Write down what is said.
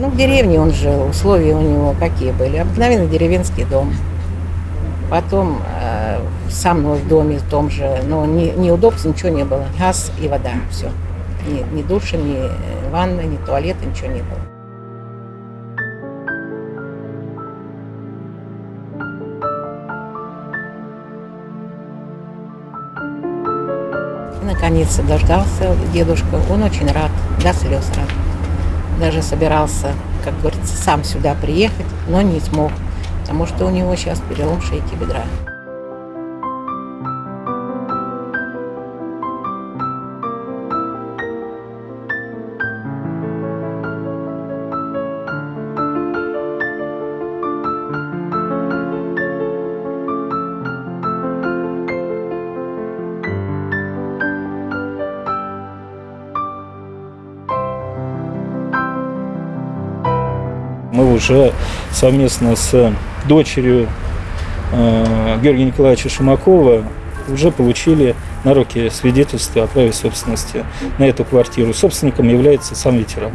Ну, в деревне он жил, условия у него какие были. Обыкновенный деревенский дом. Потом э, со мной в доме в том же, но ни, неудобств ничего не было. Газ и вода, все. Ни, ни душа, ни ванна, ни туалета, ничего не было. И, наконец дождался дедушка. Он очень рад, до слез рад. Даже собирался, как говорится, сам сюда приехать, но не смог, потому что у него сейчас перелом шейки бедра. Мы уже совместно с дочерью э, Георгия Николаевича Шумакова уже получили на руки свидетельство о праве собственности на эту квартиру. Собственником является сам ветеран.